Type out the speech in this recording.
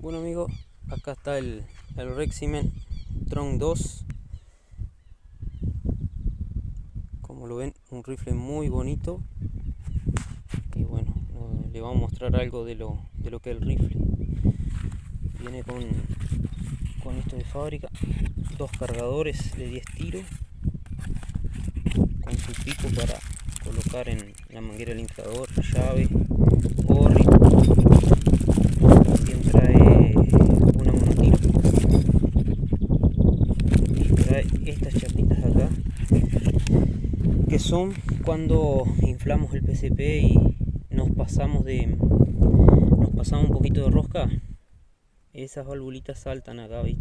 Bueno amigos, acá está el, el Reximen Tron 2 Como lo ven, un rifle muy bonito. Y bueno, le vamos a mostrar algo de lo, de lo que es el rifle. Viene con, con esto de fábrica. Dos cargadores de 10 tiros. Con su pico para colocar en la manguera del inflador, llave, estas chapitas acá que son cuando inflamos el PCP y nos pasamos de nos pasamos un poquito de rosca esas valvulitas saltan acá viste